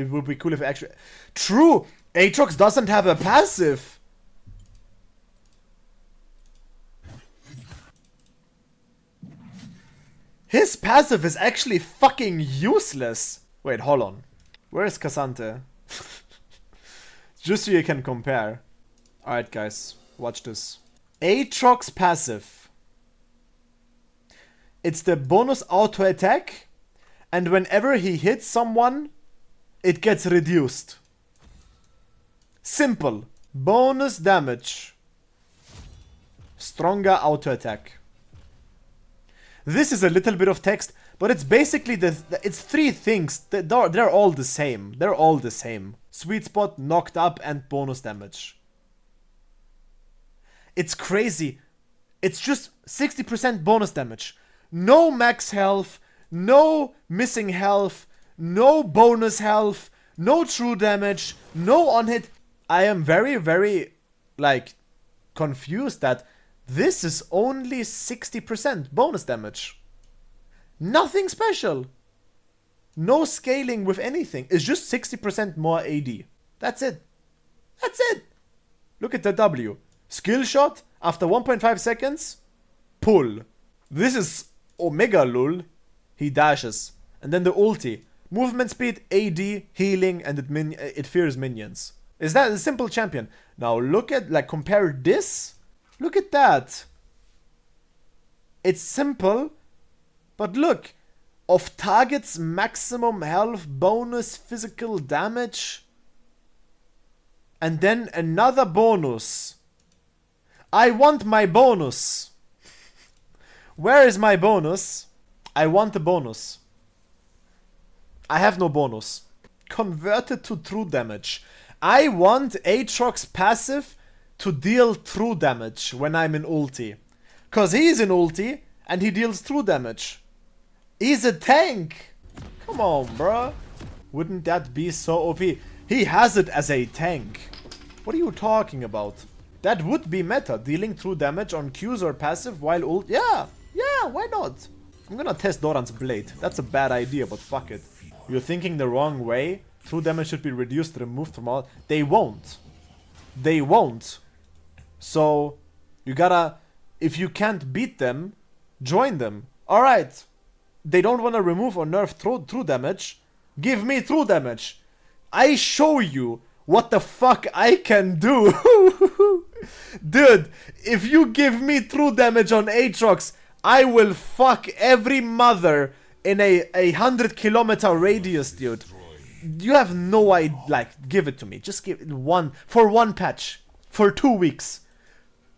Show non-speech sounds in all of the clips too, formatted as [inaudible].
It would be cool if actually... True! Aatrox doesn't have a passive! His passive is actually fucking useless! Wait, hold on. Where is K'Sante? [laughs] Just so you can compare. Alright guys, watch this. Aatrox passive. It's the bonus auto attack and whenever he hits someone, it gets reduced. Simple. Bonus damage. Stronger auto attack. This is a little bit of text, but it's basically the, it's three things. They're, they're all the same. They're all the same. Sweet spot, knocked up, and bonus damage. It's crazy. It's just 60% bonus damage. No max health, no missing health, no bonus health, no true damage, no on hit. I am very, very, like, confused that this is only 60% bonus damage. Nothing special. No scaling with anything. It's just 60% more AD. That's it. That's it. Look at the W. Skill shot after 1.5 seconds. Pull. This is Omega Lul he dashes. And then the ulti. Movement speed, AD, healing, and it, min it fears minions. Is that a simple champion? Now look at, like, compare this. Look at that. It's simple, but look. Of target's maximum health bonus physical damage. And then another bonus. I want my bonus. Where is my bonus? I want a bonus. I have no bonus. Converted to true damage. I want Aatrox passive to deal true damage when I'm in ulti. Cause he's in ulti and he deals true damage. He's a tank! Come on, bruh. Wouldn't that be so OP? He has it as a tank. What are you talking about? That would be meta, dealing true damage on Qs or passive while ult- Yeah, yeah, why not? I'm gonna test Doran's blade. That's a bad idea, but fuck it. You're thinking the wrong way. True damage should be reduced, removed from all. They won't. They won't. So, you gotta... If you can't beat them, join them. Alright. They don't wanna remove or nerf true, true damage. Give me true damage. I show you what the fuck I can do. [laughs] Dude, if you give me true damage on Aatrox, I will fuck every mother in a, a hundred kilometer radius, dude. You have no idea. Like, give it to me. Just give it one for one patch for two weeks,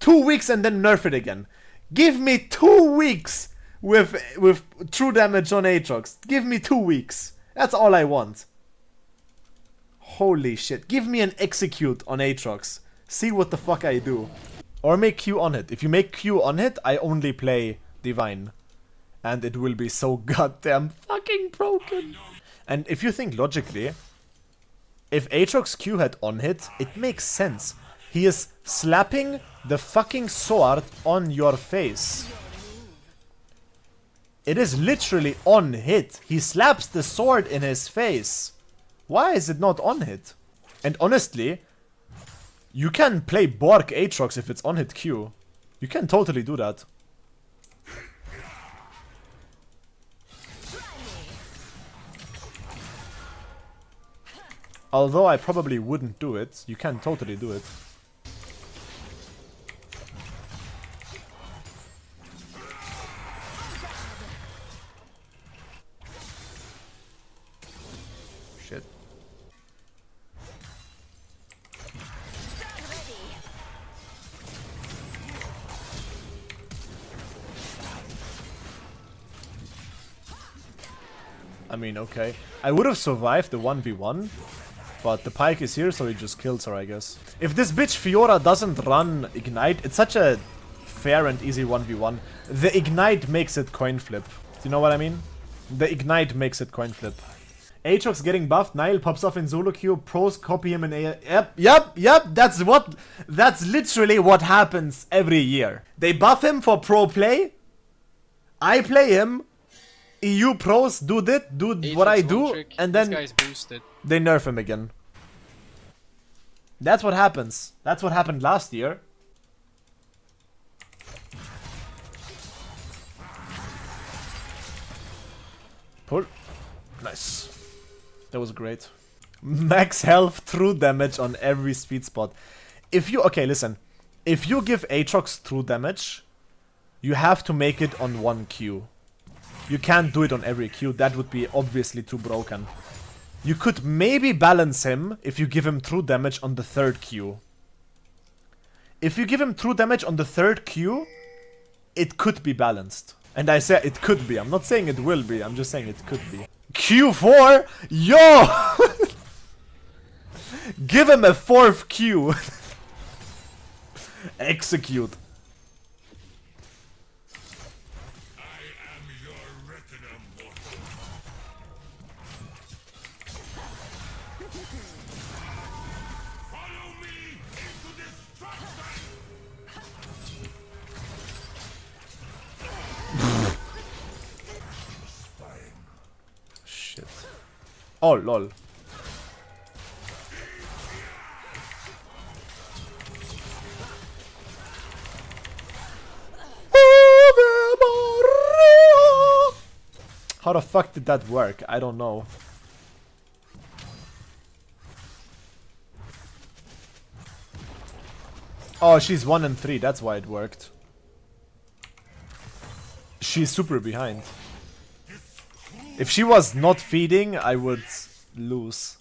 two weeks, and then nerf it again. Give me two weeks with with true damage on Aatrox. Give me two weeks. That's all I want. Holy shit. Give me an execute on Aatrox. See what the fuck I do. Or make Q on it. If you make Q on it, I only play divine. And it will be so [laughs] goddamn fucking broken. And if you think logically, if Aatrox Q had on hit, it makes sense. He is slapping the fucking sword on your face. It is literally on hit. He slaps the sword in his face. Why is it not on hit? And honestly, you can play Bork Aatrox if it's on hit Q. You can totally do that. Although I probably wouldn't do it, you can totally do it. Shit. I mean, okay. I would have survived the 1v1, but the pike is here, so he just kills her, I guess. If this bitch Fiora doesn't run Ignite, it's such a fair and easy 1v1. The Ignite makes it coin flip. Do you know what I mean? The Ignite makes it coin flip. Aatrox getting buffed, Naayil pops off in solo queue, pros copy him in A. Yep, yep, yep, that's what, that's literally what happens every year. They buff him for pro play, I play him, EU pros do it, do what I do, trick. and then they nerf him again. That's what happens. That's what happened last year. Pull. Nice. That was great. Max health, true damage on every sweet spot. If you... Okay, listen. If you give Aatrox true damage, you have to make it on one Q. You can't do it on every Q. That would be obviously too broken. You could maybe balance him if you give him true damage on the third Q. If you give him true damage on the third Q, it could be balanced. And I say it could be. I'm not saying it will be. I'm just saying it could be. Q4? Yo! [laughs] give him a fourth Q. [laughs] Execute. Oh, lol. How the fuck did that work? I don't know. Oh, she's 1 and 3, that's why it worked. She's super behind. If she was not feeding, I would lose.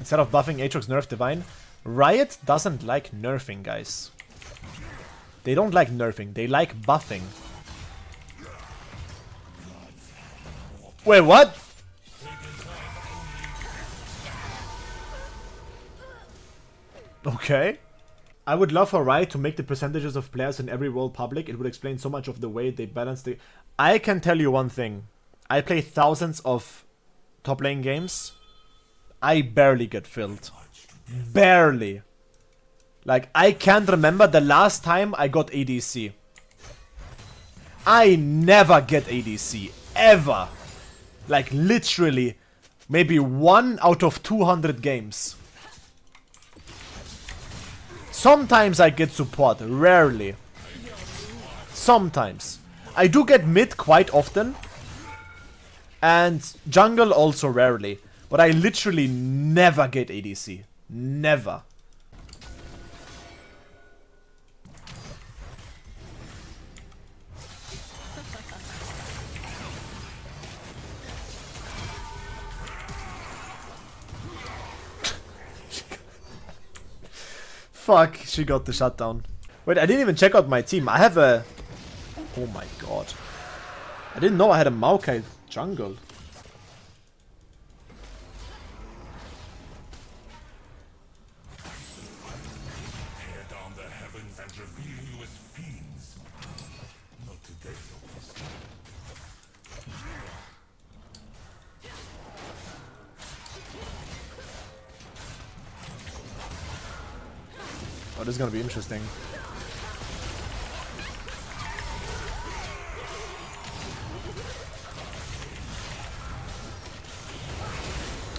Instead of buffing Aatrox nerf Divine, Riot doesn't like nerfing, guys. They don't like nerfing, they like buffing. Wait, what? Okay. I would love for Riot to make the percentages of players in every role public. It would explain so much of the way they balance the... I can tell you one thing. I play thousands of top lane games. I barely get filled. Barely. Like, I can't remember the last time I got ADC. I never get ADC. Ever. Like, literally, maybe one out of 200 games. Sometimes I get support, rarely. Sometimes. I do get mid quite often. And jungle also rarely. But I literally never get ADC. Never. Fuck, she got the shutdown. Wait, I didn't even check out my team. I have a... Oh my god. I didn't know I had a Maokai jungle. This is gonna be interesting.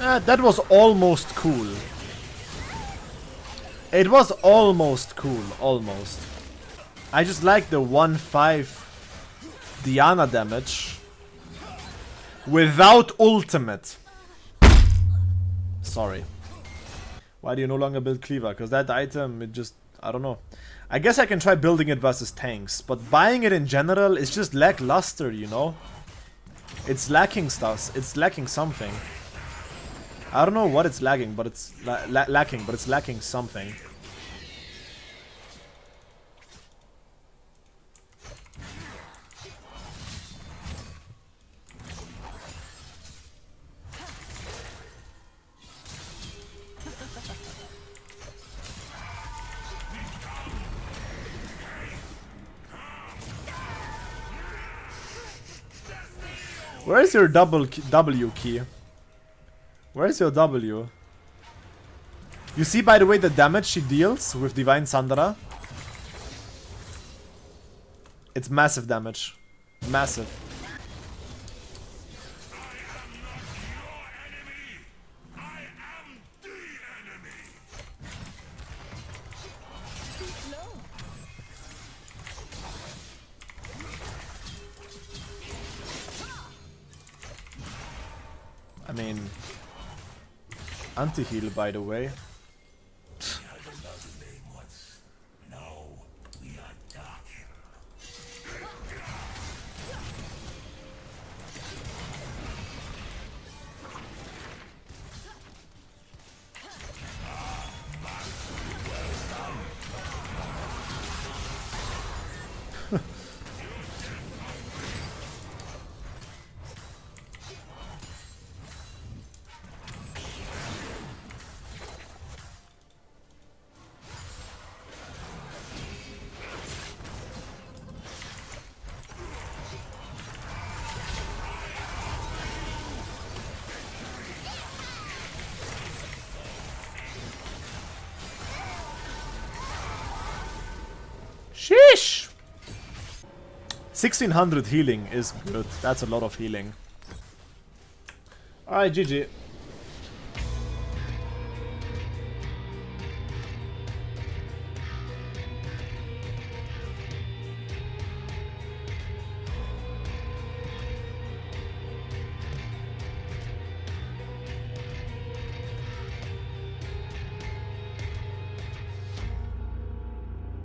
Ah, that was almost cool. It was almost cool, almost. I just like the 1-5 Diana damage without ultimate. Sorry. Why do you no longer build Cleaver? Because that item, it just... I don't know. I guess I can try building it versus tanks, but buying it in general is just lackluster, you know? It's lacking stuff. It's lacking something. I don't know what it's lagging, but it's la la lacking, but it's lacking something. Where's your double W key? Where's your W? You see, by the way, the damage she deals with Divine Sunderer? It's massive damage. Massive. Mean, anti-heal, by the way. 1600 healing is good. That's a lot of healing. Alright, GG.